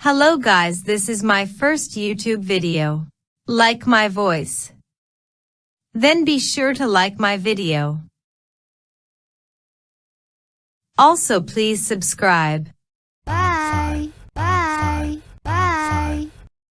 Hello guys, this is my first YouTube video. Like my voice. Then be sure to like my video. Also please subscribe. Bye.